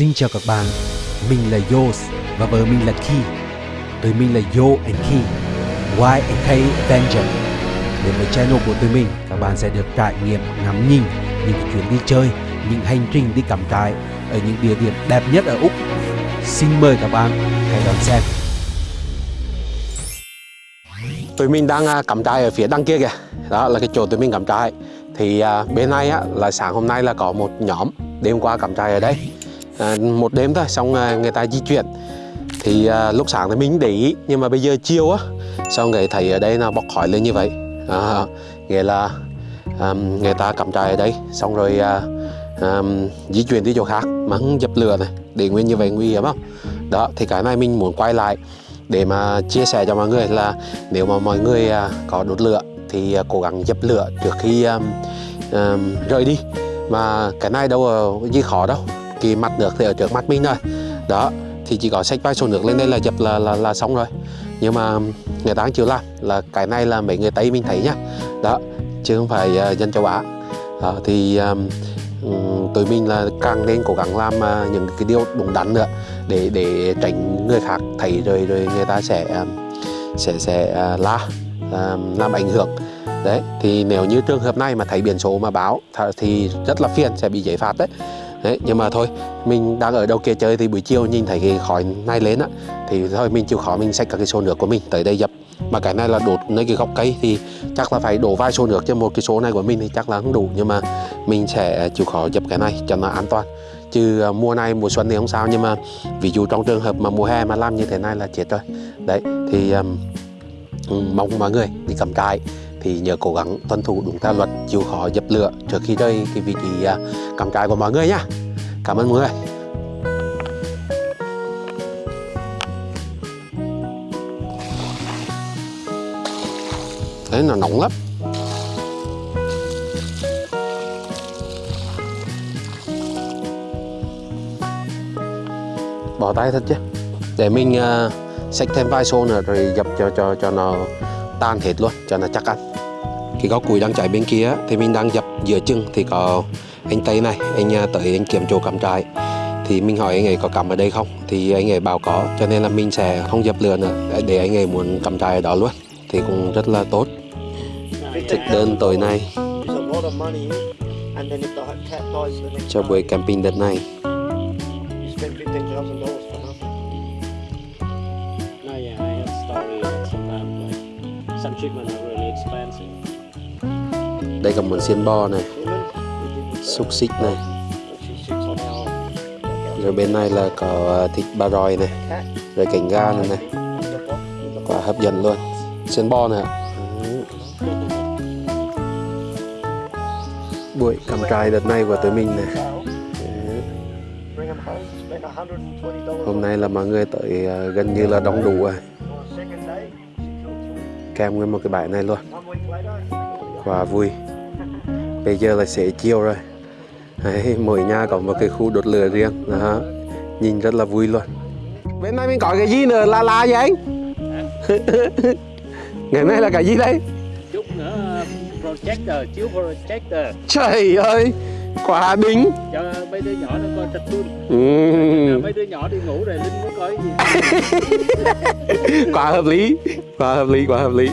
Xin chào các bạn, mình là Yos và vợ mình là Ki. Tụi mình là Yo and Ki, Y and K Avenger. Đến với channel của tụi mình, các bạn sẽ được trải nghiệm ngắm nhìn những chuyến đi chơi, những hành trình đi cắm trại ở những địa điểm đẹp nhất ở Úc. Xin mời các bạn hãy đón xem. tụi mình đang à, cắm trại ở phía đằng kia kìa đó là cái chỗ tụi mình cắm trại thì à, bên này á, là sáng hôm nay là có một nhóm đêm qua cắm trại ở đây à, một đêm thôi xong à, người ta di chuyển. Thì à, lúc sáng thì mình để ý nhưng mà bây giờ chiều á xong người thấy ở đây là bốc khói lên như vậy. À, nghĩa là à, người ta cắm trại ở đây xong rồi à, à, di chuyển đi chỗ khác mà không dập lửa này để nguyên như vậy nguy hiểm không? Đó thì cái này mình muốn quay lại để mà chia sẻ cho mọi người là nếu mà mọi người à, có đốt lửa thì à, cố gắng dập lửa trước khi um, um, rời đi. Mà cái này đâu có gì khó đâu cái mặt nước thì ở trước mắt mình rồi. Đó thì chỉ có sách vai số nước lên đây là dập là, là, là xong rồi. Nhưng mà người ta chịu làm là cái này là mấy người tây mình thấy nhá. Đó chứ không phải uh, dân châu á. Đó, thì um, tụi mình là càng nên cố gắng làm uh, những cái điều đúng đắn nữa để để tránh người khác thấy rồi rồi người ta sẽ um, sẽ sẽ uh, la um, làm ảnh hưởng. Đấy thì nếu như trường hợp này mà thấy biển số mà báo thì rất là phiền sẽ bị giấy phạt đấy đấy nhưng mà thôi mình đang ở đâu kia chơi thì buổi chiều nhìn thấy cái khói này lên á thì thôi mình chịu khó mình xách các cái xô nước của mình tới đây dập. Mà cái này là đột nơi cái gốc cây thì chắc là phải đổ vài xô nước cho một cái số này của mình thì chắc là không đủ nhưng mà mình sẽ chịu khó dập cái này cho nó an toàn. Chứ à, mùa này mùa xuân thì không sao nhưng mà ví dụ trong trường hợp mà mùa hè mà làm như thế này là chết rồi. Đấy thì um, mong mọi người đi cầm trại thì nhớ cố gắng tuân thủ đúng theo luật chịu khó dập lửa. Trước khi rơi cái vị trí à, cắm trại của mọi người nhá. Cảm ơn mọi người. Thế là nóng lắm. Bỏ tay thật chứ. Để mình uh, xách thêm vài xô nữa rồi dập cho cho cho nó tan hết luôn cho nó chắc ăn cái góc củi đang cháy bên kia thì mình đang dập giữa chừng thì có anh tây này, anh à, tới anh kiểm chỗ cắm trại. Thì mình hỏi anh ấy có cắm ở đây không? Thì anh ấy bảo có, cho nên là mình sẽ không dập lửa nữa, để- anh ấy muốn cắm trại ở đó luôn, thì cũng rất là tốt. Thực đơn tối nay. Cho buổi camping đợt này. Some spend đây còn món xiên bò này, xúc xích này. Rồi bên này là có à, thịt ba rọi này, rồi cánh gà này này. Quả hấp dẫn luôn. Xiên bò này buổi cắm trại đợt này của tụi mình này. Hôm nay là mọi người tới à, gần như là đông đủ rồi. Kèm nguyên một cái bãi này luôn. Quá vui bây giờ là xế chiều rồi. Đấy, mỗi nhà có một cái khu đốt lửa riêng. Đó. nhìn rất là vui luôn. Bên này mình có cái gì nữa? Là là gì anh? Ngày nay là cái gì đây? Chút nữa projector, chiếu projector. Trời ơi quá đỉnh. Cho mấy đứa nhỏ nó coi cartoon. ừ. Mấy đứa nhỏ đi ngủ rồi Linh mới coi cái gì. quá hợp lý. Quá hợp lý quá hợp lý.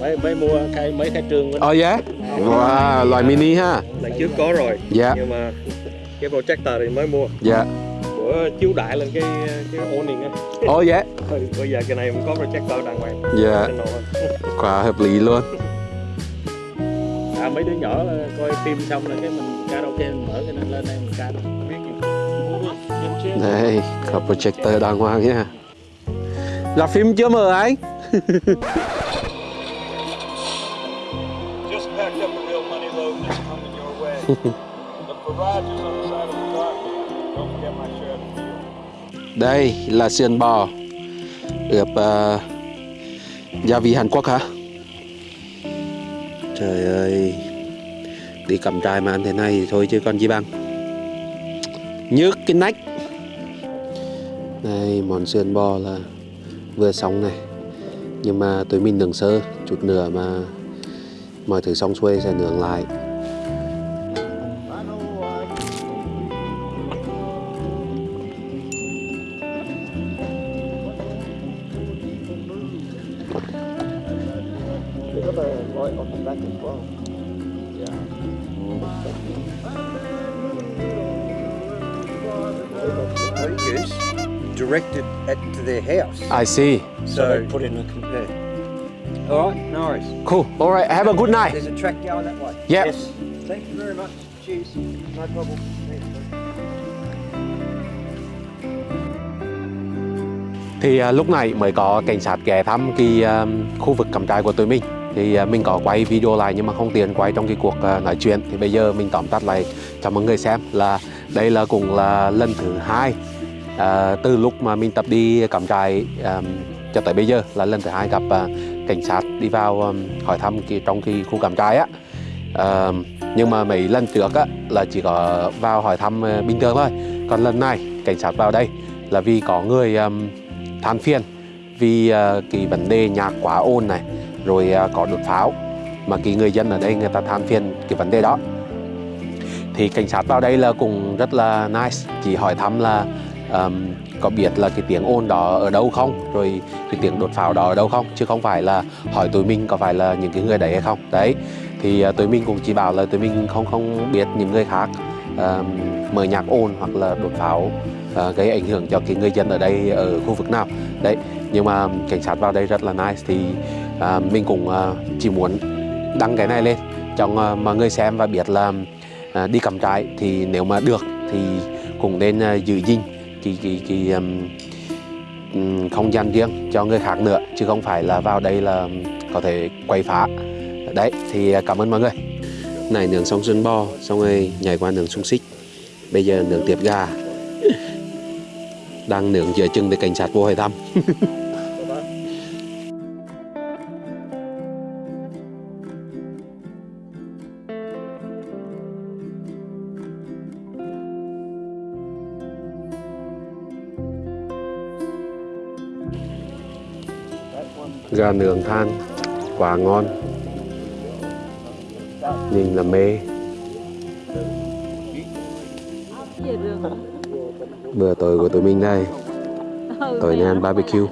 Mấy mấy mua khai mấy khai trường của nó. oh yeah wow loại mini ha Lần trước có rồi. dạ Nhưng mà cái projector thì mới mua. dạ Bữa chiếu đại lên cái cái awning á. oh yeah Thôi, Bây giờ cái này không có projector đàng hoàng. dạ quá hợp lý luôn À mấy đứa nhỏ ờ, coi phim xong là cái mình karaoke mình mở cái này lên đây mình ca đó. Biết gì? đây có projector đàng hoàng nha là phim chưa mở anh Đây là sườn bò ướp uh, ờ, gia vị Hàn Quốc hả? Trời ơi Đi cầm trai mà ăn thế này thì thôi chứ còn gì bằng. Nhức cái nách. Đây món sườn bò là vừa xong này. Nhưng mà tụi mình nướng sơ chút nữa mà mọi thứ xong xuôi sẽ nướng lại. I see. So So, put in a yeah. All right, no worries. Cool. All right. Have a good night. There's a track going that way. Yeah. Yes. Thank you very much. Cheers. No problem. Thì à, lúc này mới có cảnh sát ghé thăm cái à, khu vực cắm trại của tụi mình thì à, mình có quay video lại nhưng mà không tiền quay trong cái cuộc à, nói chuyện thì bây giờ mình tóm tắt lại cho mọi người xem là đây là cũng là lần thứ hai à, từ lúc mà mình tập đi cắm trại à, cho tới bây giờ là lần thứ hai gặp à, cảnh sát đi vào à, hỏi thăm cái trong cái khu cắm trại á. À, nhưng mà mấy lần trước á là chỉ có vào hỏi thăm à, bình thường thôi. Còn lần này cảnh sát vào đây là vì có người à, than phiền vì à, cái vấn đề nhạc quá ồn này rồi à, có đột pháo. Mà cái người dân ở đây người ta than phiền cái vấn đề đó. Thì cảnh sát vào đây là cũng rất là nice chỉ hỏi thăm là um, có biết là cái tiếng ồn đó ở đâu không? Rồi cái tiếng đột pháo đó ở đâu không? Chứ không phải là hỏi tụi mình có phải là những cái người đấy hay không? Đấy thì uh, tụi mình cũng chỉ bảo là tụi mình không không biết những người khác um, mở nhạc ồn hoặc là đột pháo uh, gây ảnh hưởng cho cái người dân ở đây ở khu vực nào. Đấy nhưng mà cảnh sát vào đây rất là nice thì uh, mình cũng uh, chỉ muốn đăng cái này lên cho uh, mọi người xem và biết là uh, đi cắm trại thì nếu mà được thì cũng nên uh, giữ gìn cái cái cái um, không gian riêng cho người khác nữa chứ không phải là vào đây là có thể quay phá. Đấy thì à, cảm ơn mọi người. Này nướng xong xương bò xong rồi nhảy qua nướng xung xích. Bây giờ nướng tiệp gà. Đang nướng giữa chừng để cảnh sát vô hỏi thăm. gà nướng than quá ngon. Nhìn là mê. Bữa tối của tụi mình đây. Tối nay ăn barbecue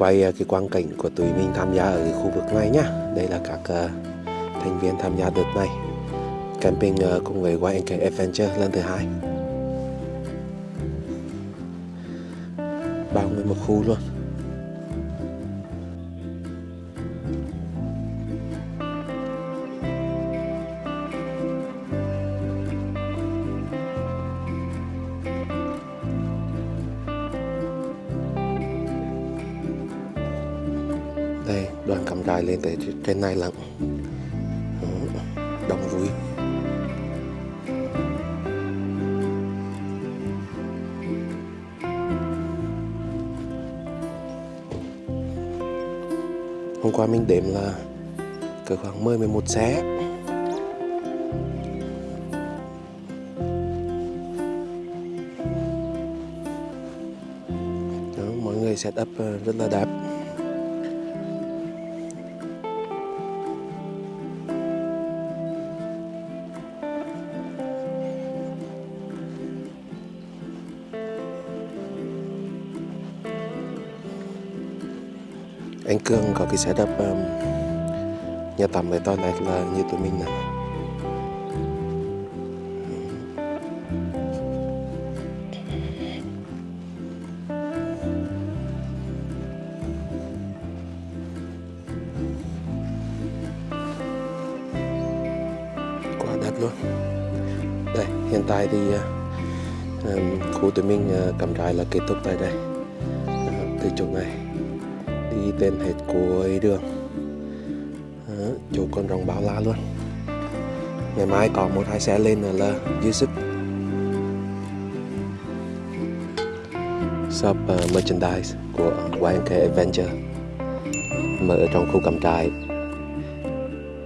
quay ờ, cái quang cảnh của tụi mình tham gia ở khu vực này nhá. Đây là các uh, thành viên tham gia đợt này. Camping uh, cùng với YNK Adventure lần thứ hai. Bao nguyên một khu luôn. đây đoàn cầm trài lên tới trên này lận đông vui. Hôm qua mình đếm là cỡ khoảng 10 11 xe Đó, mọi người setup ờ, rất là đẹp. Cương có cái setup um, nhà tắm với toilet là như tụi mình này. Quá đẹp luôn. Đây hiện tại thì uh, um, khu tụi mình uh, cắm trại là kết thúc tại đây. Uh, từ chỗ này đi tên hết cuối đường Đó, chỗ con rồng báo la luôn. Ngày mai có một hai xe lên là dư sức. Shop uh, merchandise của YNK Adventure. Mở ở trong khu cắm trại.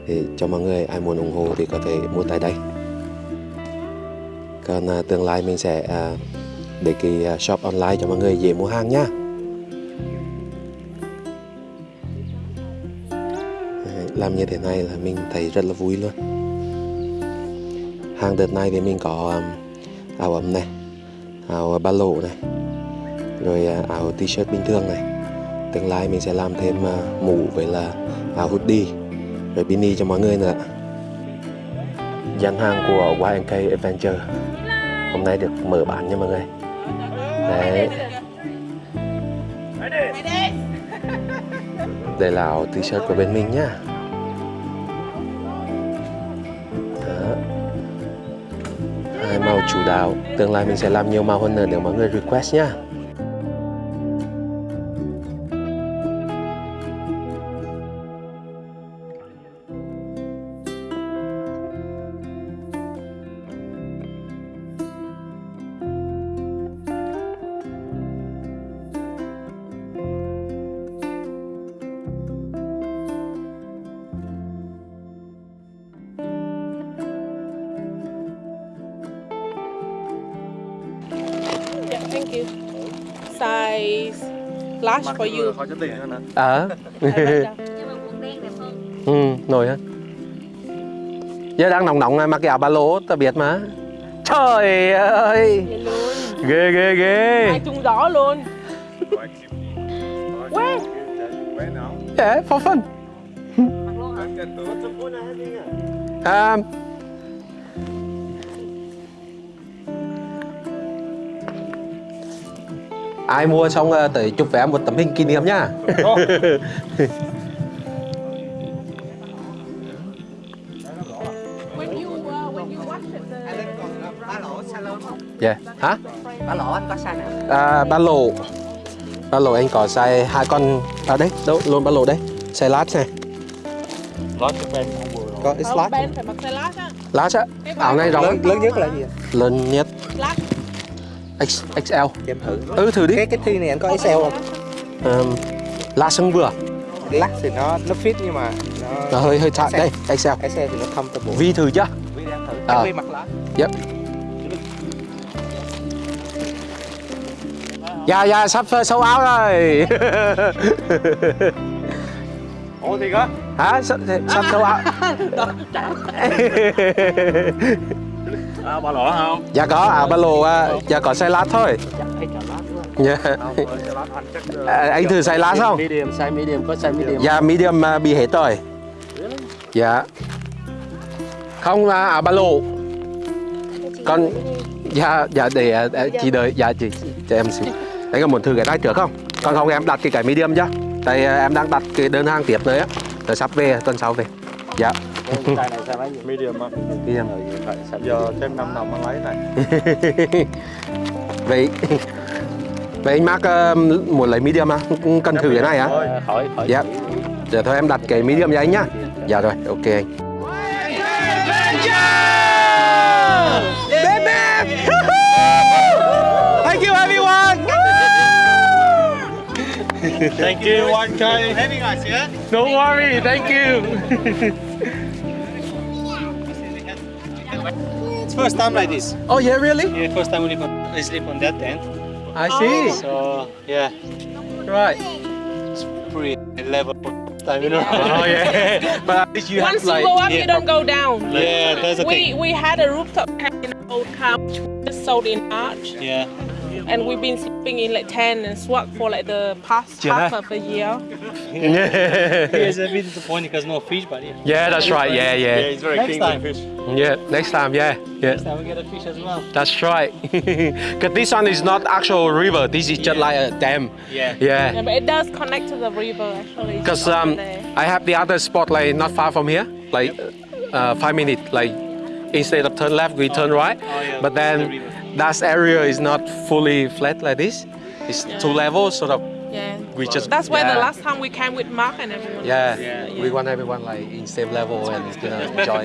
Thì cho mọi người ai muốn ủng hộ thì có thể mua tại đây. Còn uh, tương lai mình sẽ uh, để cái uh, shop online cho mọi người dễ mua hàng nhá làm như thế này là mình thấy rất là vui luôn. Hàng đợt này thì mình có um, áo ấm này áo ba lỗ này rồi uh, áo t-shirt bình thường này. Tương lai mình sẽ làm thêm uh, mũ với là áo hoodie rồi beanie cho mọi người nữa. Gian hàng của YNK Adventure hôm nay được mở bán nha mọi người. Đấy. Đây là áo t-shirt của bên mình nhá chủ đạo. Tương lai mình sẽ làm nhiều màu hơn nữa nếu mọi người request nha large for you. Khó hơn hả? ờ ừ nổi hả? Giờ đang nóng nóng này mặc cái áo ba lỗ tao biết mà. Trời ơi. Ghê ghê ghê Hai chung gió luôn. Nào? yeah, for fun Anh ai mua xong ờ, tới chụp vé một tấm hình kỷ niệm nhá When you uh, when you watch it, the ba lỗ salon không? yeah. hả Ba lỗ anh có size nào? à, ba lô ba lô anh có size hai con à đấy đâu luôn ba lô đấy size large này Lót cho Ben không vừa rồi. Có it's Không, large Ben phải mặc size large á. large á áo này rộng lớn, lớn nhất là gì ạ? lớn nhất Large. X, XL em thử. Ừ thử đi. Cái cái thi này anh có XL không? um, la sân vừa Lắc thì nó nó fit nhưng mà nó nó hơi hơi thả. Đây XL XL thì nó comfortable vi thử chưa? Vi đang thử. Ờ. Em Vi mặc lá Yep. Dạ dạ sắp sâu áo rồi. Ủa thiệt á? Hả? Sắp, sắp sâu áo À, ba lỗ không? Dạ có áo ba lô à, Dạ có size lát thôi. Dạ. Ờ, cho lát anh chắc... ờ, à, Anh thử size lát không? Medium, size medium, có size medium. Dạ medium à, bị hết rồi. Dạ. Không à, áo ba lô. Con Dạ dạ để à, à, chị đợi Dạ chị cho em xin Anh có muốn thử cái này trước không? Còn không em đặt cái cái medium chứ Tại à, em đang đặt cái đơn hàng tiếp nữa á. Rồi sắp về tuần sau về. Dạ Size này mấy? Medium á. medium Phải size Giờ thêm 5 đồng anh lấy này. Vậy Vậy anh Mark ờ, muốn lấy medium à? Cần thử cái này hả? Thôi. khỏi khỏi Dạ Giờ thôi em đặt cái medium cho anh nhá Dạ rồi, ok anh Thank you everyone Thank you, one guy. Having us, yeah? No worry, thank you. It's first time like this. Oh yeah, really? Yeah, first time we sleep on, we sleep on that tent. I see. So yeah, Right. it's pretty level time, you know. Oh yeah. But at least you Once have like you go up, yeah. you don't go down. Yeah, that's the We thing. we had a rooftop tent in an old car which we just sold in March, Yeah. And we've been sleeping in like tent and swag for like the past half of a year. yeah. It's a bit disappointing because no fish, but yeah. yeah, that's right. Yeah, yeah. Yeah, He's very Next keen time. fish. Yeah, next time, yeah. Yeah. Next time we get a fish as well. That's right. Cause this one is not actual river. This is just Yeah. like a dam. Yeah. Yeah. Yeah, but it does connect to the river actually. Cause um. I have the other spot like not far from here, like uh, five minutes. Like instead of turn left, we turn right. Oh, yeah, But the then river. That area is not fully flat like this. It's two levels, sort of. yeah. We just That's why yeah. the last time we came with Mark and everyone. Yeah, Yeah, we want everyone like in same level and you know, enjoy.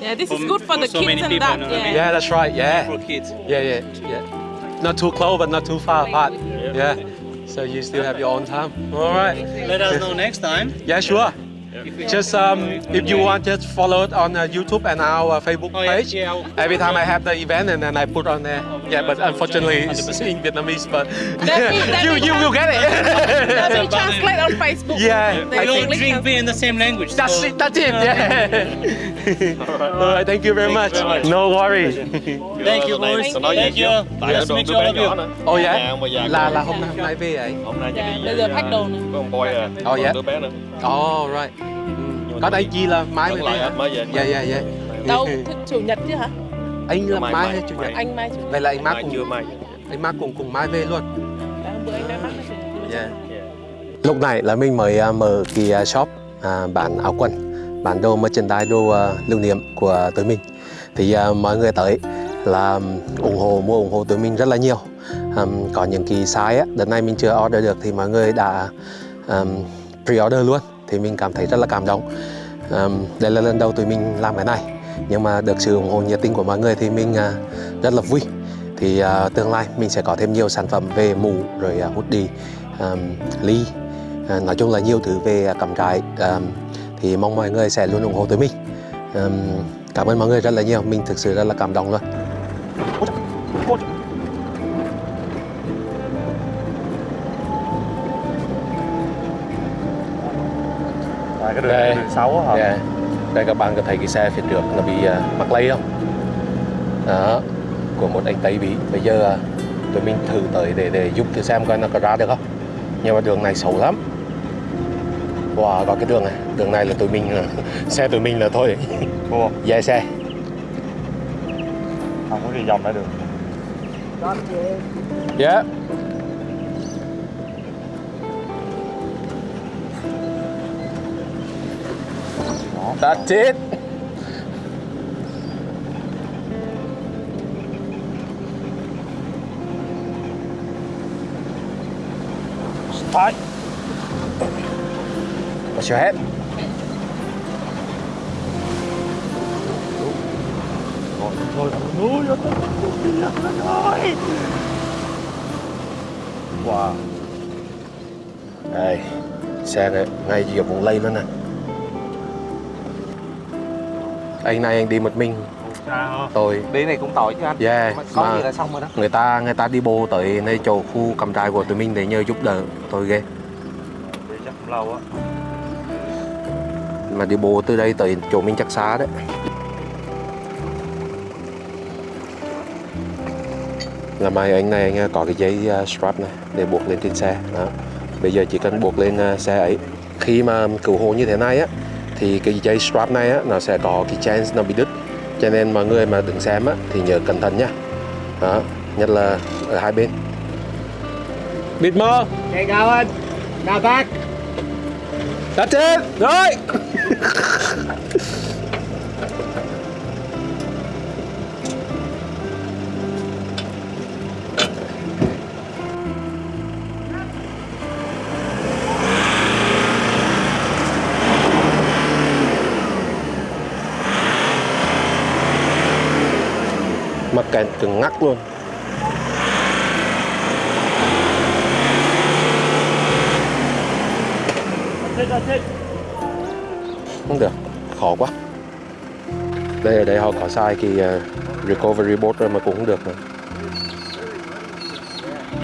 Yeah, this is good for, for the so kids many and people, that. you know what I yeah. Yeah, that's right. Yeah, For kids. yeah, yeah, yeah. Not too close, but not too far apart. Yeah. So you still have your own time. All right. Let us know next time. Yeah, sure. If Just um, if you want, just follow it on uh, YouTube and our uh, Facebook Oh, yeah, page. yeah, I'll- Every time I have the event, and then I put on there. Yeah, but unfortunately it's in Vietnamese. But That means- that you you will get That it. on Facebook. Yeah, The I We all drink beer in the same language. That's so- it. That's it. Yeah. All right. Thank you very much. very much. No worry. Thank you, boys. Thank you. Thank you. Tại Nice to đứa meet đứa you all bé of you. nữa. Oh yeah. Là là hôm nay hôm nay về ấy. Hôm nay Dạ, chỉ bây đi giờ à, đồ nè. với ông boy à. Oh, yeah. đứa bé nữa. Oh right. Có đây chi là mai mới về mới về. Dạ dạ dạ. Đâu, chủ nhật chứ hả? Anh là Mai, mai mai, hay chủ nhật? mai. Anh mai chủ nhật. Vậy là anh Mark Mai cùng mai. anh Mark cùng cùng mai về luôn. Dạ, hôm bữa anh nói mắc là chủ nhật. Yeah. Lúc này là mình mới à, mở cái à, shop à, bán áo quần, bán đồ merchandise, đồ à, lưu niệm của tụi mình. Thì à, mọi người tới là ủng hộ mua ủng hộ tụi mình rất là nhiều. Có những cái size á, đợt này mình chưa order được thì mọi người đã pre-order luôn. Thì mình cảm thấy rất là cảm động. Đây là lần đầu tụi mình làm cái này, nhưng mà được sự ủng hộ nhiệt tình của mọi người thì mình à, rất là vui. Thì uh, tương lai mình sẽ có thêm nhiều sản phẩm về mũ rồi uh, hoodie, um, ly À, nói chung là nhiều thứ về à, cắm trại à, thì mong mọi người sẽ luôn ủng hộ tụi mình. Ừm, cảm ơn mọi người rất là nhiều. Mình thực sự rất là cảm động luôn. Cái Đây. đường, đường xấu á hả? yeah. đây các bạn có thấy cái xe phía trước nó bị à, mắc lây không? Đó của một anh tây bị bây giờ à, tụi mình thử tới để để giúp thử xem coi nó có ra được không? Nhưng mà đường này xấu lắm wow có cái đường này đường này là tụi mình à, xe tụi mình là thôi Mua. dài xe Không có đi vòng lại được. Yeah. That's it. Phải. Núi nó rồi. Wow. Đây, xe này ngay giữa vùng lây luôn nè. Anh này anh đi một mình, tôi Đi này cũng tội chứ anh. Yeah, có mà- gì là xong rồi đó. người ta người ta đi bộ tới nơi chỗ khu cầm trại của tụi mình để nhờ giúp đỡ tôi ghê Đi chắc cũng lâu á. Mà đi bộ từ đây tới chỗ mình chắc xa đấy là mai anh này anh có cái dây uh, strap này để buộc lên trên xe đó. bây giờ chỉ cần buộc lên uh, xe ấy khi mà cứu hộ như thế này á thì cái dây strap này á nó sẽ có cái chance nó bị đứt cho nên mọi người mà đứng xem á thì nhớ cẩn thận nhá đó nhất là ở hai bên bịt mơ Chạy cao anh. Đào tác. That's it. Rồi. Mắc kẹt cứng ngắc luôn. it, that's it không được khó quá đây ở đây họ có sai cái ờ, recovery boat rồi mà cũng không được mà.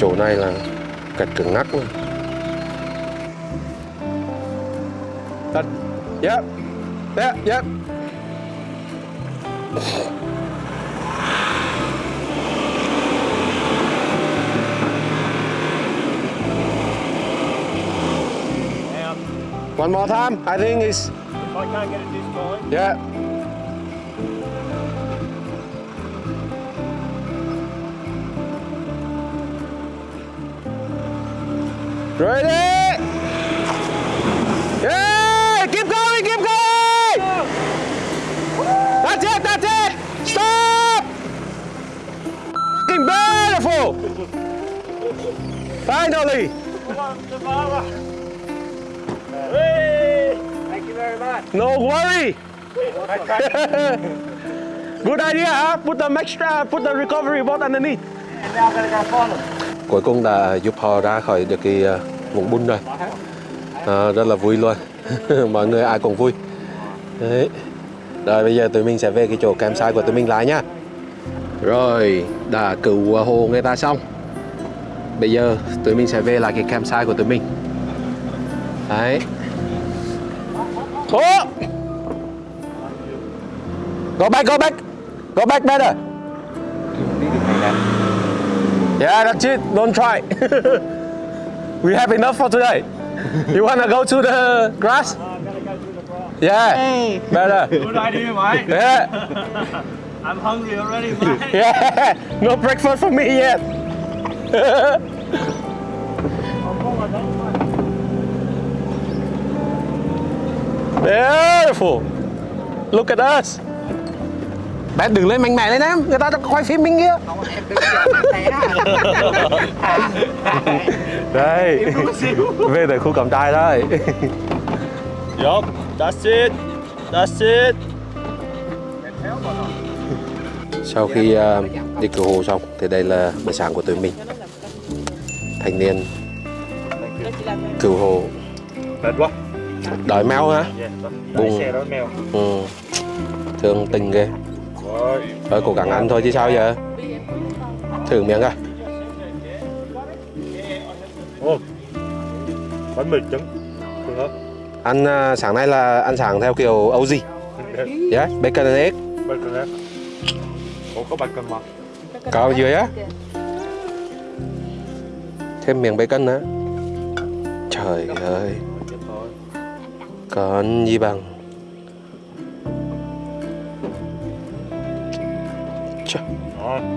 chỗ này là cạch cứng ngắc luôn Thật. Yep. Yep, yep. One more time. I think it's I can't get it this time, yeah. Ready? Yeah! Keep going, keep going! That's it, that's it! Stop! Fucking beautiful! Finally! Very much. No worry! Good idea, huh? Put the extra, put the recovery boat underneath. And now I'm gonna go find them. Cuối cùng đã giúp họ ra khỏi được cái ờ, vũng bùn rồi. À, rất là vui luôn. Mọi người ai cũng vui. Đấy. Rồi bây giờ tụi mình sẽ về cái chỗ campsite của tụi mình lại nhá. Rồi, đã cứu hồ người ta xong. Bây giờ tụi mình sẽ về lại cái campsite của tụi mình. Đấy. Oh! Go back, go back. Go back better. Yeah, that's it. Don't try. we have enough for today. You wanna go to the grass? I'm gonna the grass. Yeah. Better. Good idea, mate. Yeah. I'm hungry already, mate. Yeah. No breakfast for me yet. Beautiful. Look at us. Bạn đừng lên mạnh mẽ lên em, người ta đang quay phim mình kia. Đây. Về tới khu cắm trại đây. Yup, that's it. That's it. Sau khi ờ, đi cứu hộ xong thì đây là bữa sáng của tụi mình. Thanh niên cứu hộ Mệt quá. Đói mèo hả? Mèo. Ừ. Thương tình ghê. Thôi cố gắng ăn thôi chứ sao giờ. Thử miếng? Ô. Bánh mì trứng. Ăn à, sáng nay là ăn sáng theo kiểu Âu gì? Yeah, bacon and egg. Bacon? Ủa có bacon mà. Có dưới á. Thêm miếng bacon nữa. Trời ơi. Còn gì bằng.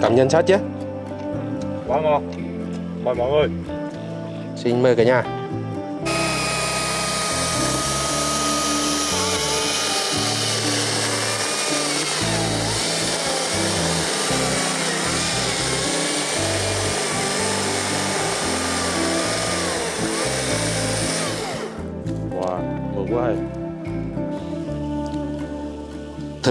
Cảm nhận sát chứ? quá ngon. Mời mọi người. Xin mời cả nhà.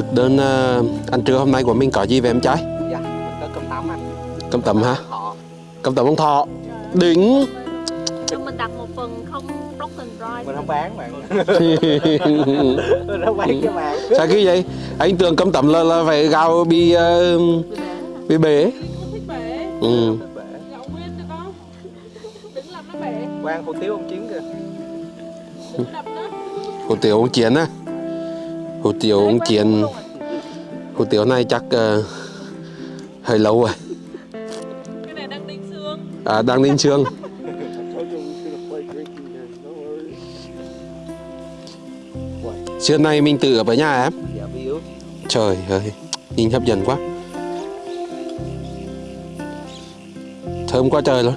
Thực đơn à, ăn trưa hôm nay của mình có gì về em trai? Dạ, mình có cơm tấm anh. Cơm tấm hả? Cơm tấm ông thọ. Đỉnh. Nhưng mình đặt một phần không broken rice Mình không bán bạn. mình không bán cho bạn. Sao cái vậy? Anh tưởng cơm tấm là, là phải gạo bị ờ, bị bể. Ừ. Gạo nguyên được không? Đừng làm nó bể Quan hủ tiếu ông chiến kìa. Đừng đập nó Hủ tiếu ông Chiến á. Hủ tiếu ông Chiến. Hủ tiếu này chắc ờ, hơi lâu rồi. Cái này đang đinh xương À, đang lên trường. Trưa nay mình tự ở với nhà em. Trời ơi, nhìn hấp dẫn quá. Thơm quá trời luôn.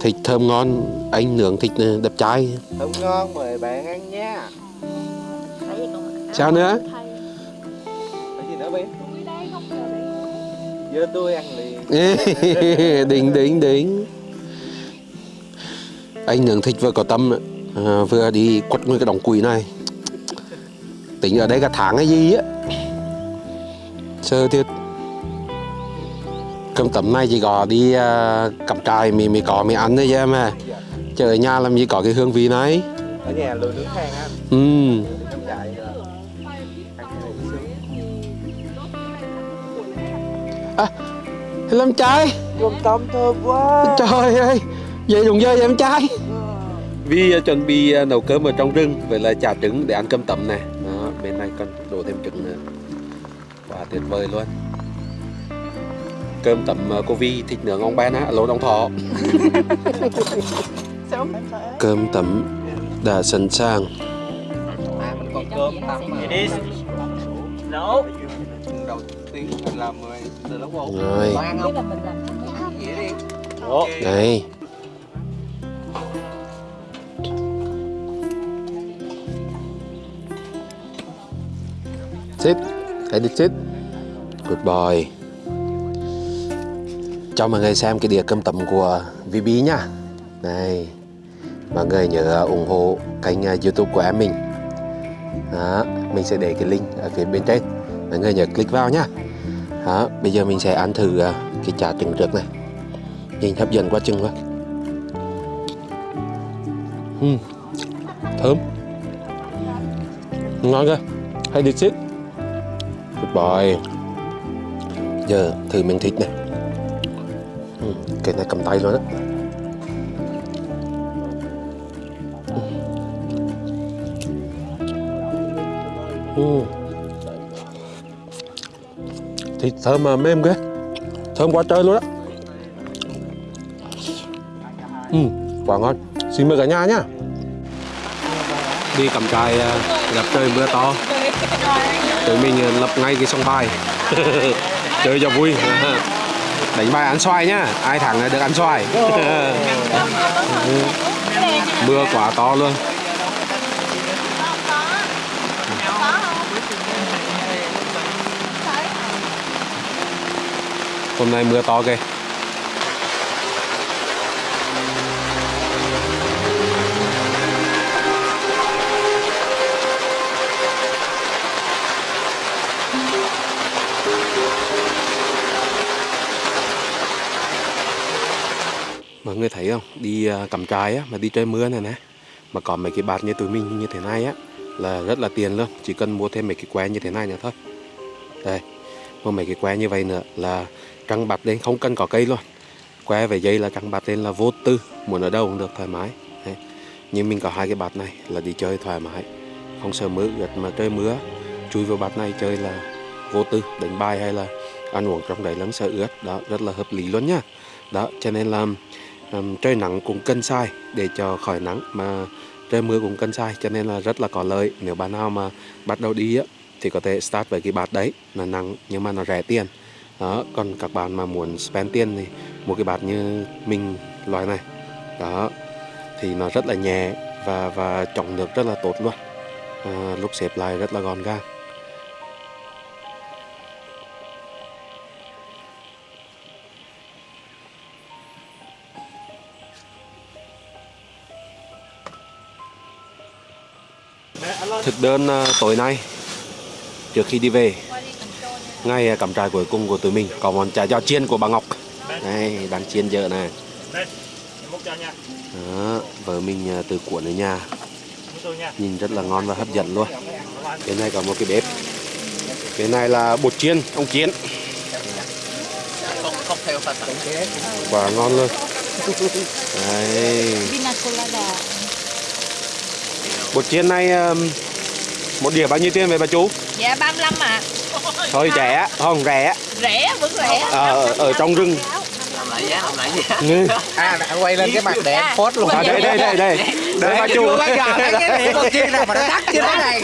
Thịt thơm ngon, anh nướng thịt ờ, đẹp trai. Thơm ngon mời bạn ăn nha. Chờ đấy Giờ tôi ăn liền. đỉnh đỉnh đỉnh. Anh nướng thịt vừa có tâm à, vừa đi quất nguyên cái đống quỷ này. Tính ở đây cả tháng hay gì á. Sơ thiệt. Cơm tấm này chỉ có đi uh, cắm trại mì mì có mì ăn thôi chứ mà chứ ở nhà làm gì có cái hương vị này. Ở nhà lười nướng than á. Ừ làm trai. Gồm tôm thơm quá. Trời ơi vậy dùng dơi em trai. Vi à, chuẩn bị à, nấu cơm ở trong rừng vậy là chả trứng để ăn cơm tẩm này. Đó, bên này còn đổ thêm trứng nữa. Quá tuyệt vời luôn. Cơm tẩm à, cô Vi thịt nướng ông Ben á lỗ ông thọ. Cơm tẩm đã sẵn sàng. À mình còn Đầu tiên mình làm rồi từ lúc một rồi. Có ăn không? Dễ đi. Ủa? đây. Sit hãy đi sit good boy. Cho mọi người xem cái đĩa cơm tấm của VB nha này. Mọi người nhớ ủng hộ kênh uh, youtube của em mình. Đó, mình sẽ để cái link ở phía bên trên mọi người nhớ click vào nhá. Đó, bây giờ mình sẽ ăn thử à, cái chả trứng trước này. Nhìn hấp dẫn quá chừng quá. Uhm, thơm. Ngon cơ hay đi xít. Good boy. Giờ thử miếng thịt này. Uhm, cái này cầm tay luôn á. Uhm thịt thơm mà mềm ghê thơm quá trời luôn á Ừ, quả ngon. Xin mời cả nhà nhá. Đi cầm trại à, gặp trời mưa to. Tụi mình à, lập ngay cái sông bài. Chơi cho vui. Đánh bài ăn xoài nhá. Ai thắng được ăn xoài. mưa quá to luôn. Hôm nay mưa to ghê. mọi người thấy không? Đi à, cắm trại á, mà đi trời mưa này nè. Mà có mấy cái bạt như tụi mình như thế này á, là rất là tiền luôn chỉ cần mua thêm mấy cái que như thế này nữa thôi. Đây, mua mấy cái que như vậy nữa là trăng bạt lên không cần có cây luôn. Que về dây là trăng bạt lên là vô tư muốn ở đâu cũng được thoải mái. Đấy. nhưng mình có hai cái bạt này là đi chơi thoải mái. Không sợ mưa ướt mà trời mưa. Chui vào bạt này chơi là vô tư đánh bài hay là ăn uống trong đấy lắm sợ ướt. Đó rất là hợp lý luôn nhá đó cho nên là um, trời nắng cũng cân sai để cho khỏi nắng mà trời mưa cũng cân sai cho nên là rất là có lợi. Nếu bạn nào mà bắt đầu đi á thì có thể start với cái bạt đấy. Là nắng nhưng mà nó rẻ tiền đó còn các bạn mà muốn spend tiền thì mua cái bát như mình loại này. Đó thì nó rất là nhẹ và và trọng lượng rất là tốt luôn. À, lúc xếp lại rất là gọn gàng. Thực đơn ờ, tối nay trước khi đi về ngày à, cắm trại cuối cùng của tụi mình có món chả giò chiên của bà Ngọc. Đây đang chiên dở này. Đó, vợ mình à, từ cuộn ở nhà. Nhìn rất là ngon và hấp dẫn luôn. Bên này có một cái bếp. Bên này là bột chiên ông chiến. Không, ngon luôn. Đây bột chiên này à, một đĩa bao nhiêu tiền vậy bà chú? Dạ 35 ạ thôi rẻ không rẻ. Rẻ vẫn rẻ. Ờ, ở, ở trong rừng. Làm lại giá, làm lại giá. À, đã quay lên cái mặt để em post luôn. À, đây đây đây đây. Đây bà chú Bây giờ cái một chiên nào mà nó đắt như thế này.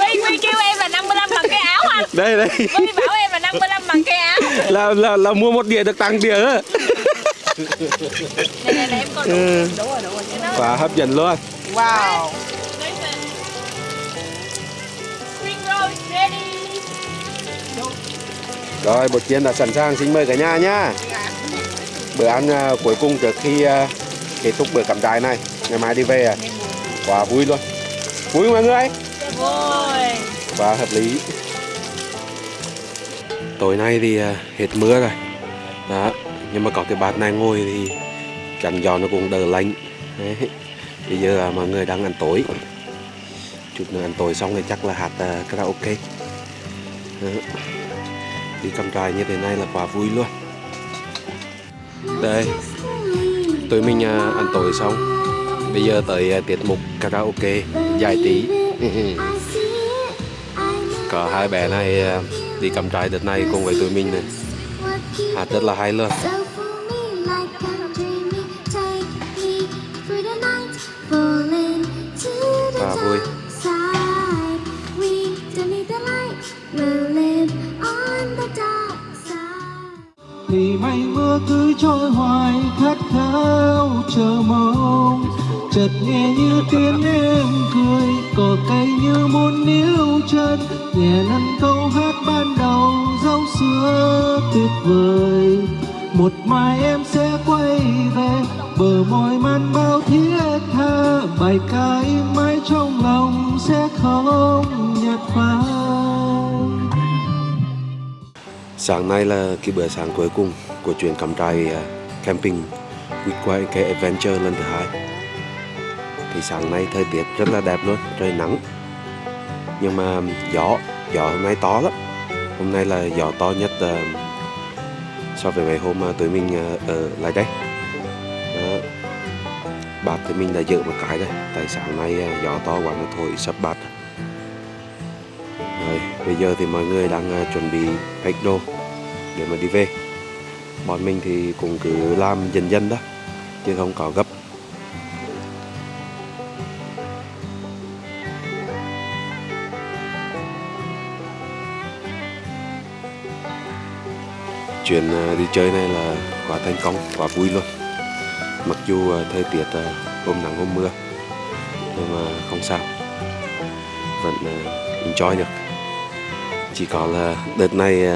Huy, Huy kêu em là 55 bằng cái áo anh. đây đây. Huy bảo em là 55 bằng cái áo. là là là mua một đĩa được tặng đĩa. Á Này này này em coi đủ. Ừ. Đủ rồi, đủ rồi. Và hấp dẫn luôn. Wow rồi bột chiên đã sẵn sàng. Xin mời cả nhà nhá. Bữa ăn à, cuối cùng trước khi à, kết thúc bữa cắm trại này ngày mai đi về à. Quá vui luôn. Vui mọi người? Vui. và hợp lý. Tối nay thì à, hết mưa rồi. Đó nhưng mà có cái bát này ngồi thì chẳng gió nó cũng đỡ lạnh. Đấy. bây giờ à, mọi người đang ăn tối. Chút nữa ăn tối xong thì chắc là hát à, karaoke. Đó đi cắm trại như thế này là quá vui luôn. Đây, tụi mình à, ăn tối xong. Bây giờ tới à, tiết mục karaoke dài tí. có hai bé này à, đi cắm trại đợt này cùng với tụi mình này. Hát rất là hay luôn. Chờ mong. Chợt nghe như tiếng em cười, cỏ cây như muốn níu chân. Nhẹ năn câu hát ban đầu, dấu xưa tuyệt vời. Một mai em sẽ quay về, bờ môi man bao thiết tha. Bài ca im mãi trong lòng sẽ không nhạt phai. Sáng nay là cái bữa sáng cuối cùng của chuyến cắm trại à, camping quyết quay cái Adventure lần thứ hai. Thì sáng nay thời tiết rất là đẹp luôn, trời nắng. Nhưng mà gió, gió hôm nay to lắm. Hôm nay là gió to nhất uh, so với mấy hôm mà tụi mình uh, ở lại đây. Đó. bạt tụi mình đã giữ một cái đây, tại sáng nay uh, gió to quá nó thổi sập bạt Rồi, bây giờ thì mọi người đang uh, chuẩn bị pack đồ để mà đi về. Bọn mình thì cũng cứ làm dần dần đó, chứ không có gấp. Chuyến ờ, đi chơi này là quá thành công, quá vui luôn. Mặc dù ờ, thời tiết ờ, hôm nắng hôm mưa, nhưng mà không sao. Vẫn enjoy được chỉ có là đợt này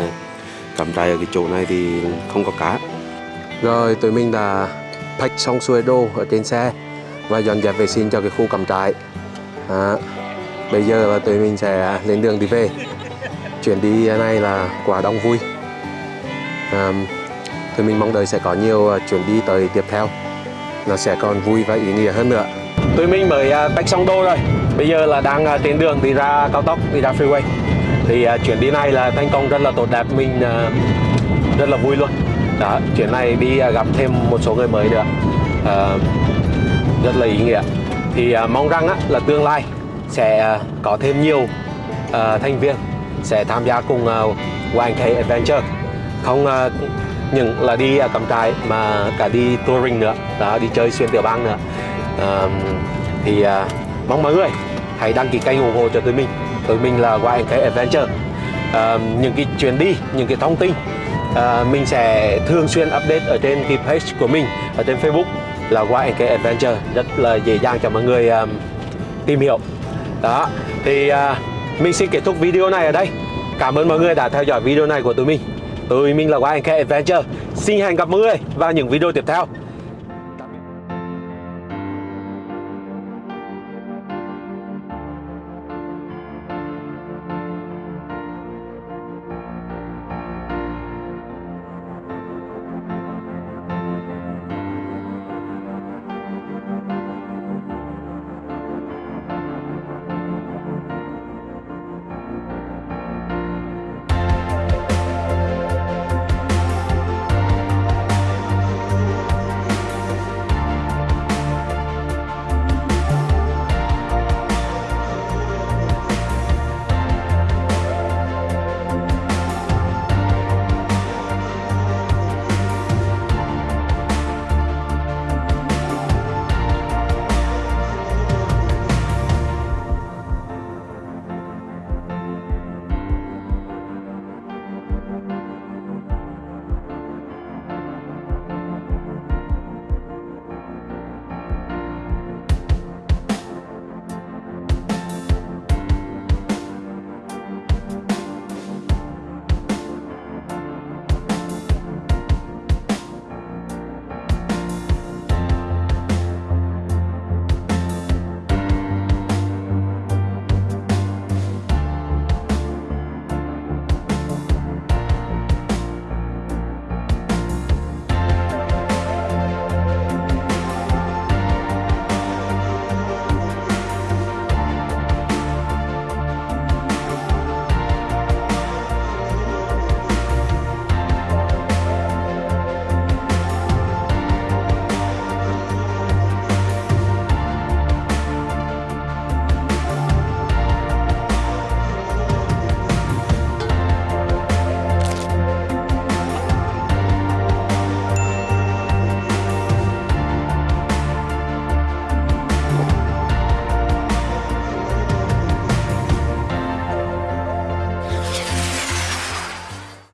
cắm trại ở cái chỗ này thì không có cá. Rồi tụi mình đã pack xong xuôi đồ ở trên xe và dọn dẹp vệ sinh cho cái khu cắm trại. À, bây giờ là tụi mình sẽ lên đường đi về. Chuyến đi này là quả đông vui. À, tụi mình mong đợi sẽ có nhiều à, chuyến đi tới tiếp theo. Nó sẽ còn vui và ý nghĩa hơn nữa. Tụi mình mới uh, pack xong đồ rồi. Bây giờ là đang à, trên đường đi ra cao tốc đi ra freeway thì à, uh, chuyến đi này là thành công rất là tốt đẹp. Mình uh, rất là vui luôn. Đó chuyến này đi uh, gặp thêm một số người mới nữa. Uh, rất là ý nghĩa. Thì uh, mong rằng uh, là tương lai sẽ uh, có thêm nhiều uh, thành viên sẽ tham gia cùng uh, YNK Adventure. Không uh, những là đi uh, cắm trại mà cả đi touring nữa. Đó đi chơi xuyên tiểu bang nữa. Uh, thì uh, mong mọi người hãy đăng ký kênh ủng hộ cho tụi mình với mình là YNK Adventure à, những cái chuyến đi những cái thông tin à, mình sẽ thường xuyên update ở trên cái page của mình ở trên Facebook là YNK Adventure rất là dễ dàng cho mọi người um, tìm hiểu. Đó thì uh, mình xin kết thúc video này ở đây. Cảm ơn mọi người đã theo dõi video này của tụi mình. Tụi mình là YNK Adventure. Xin hẹn gặp mọi người vào những video tiếp theo.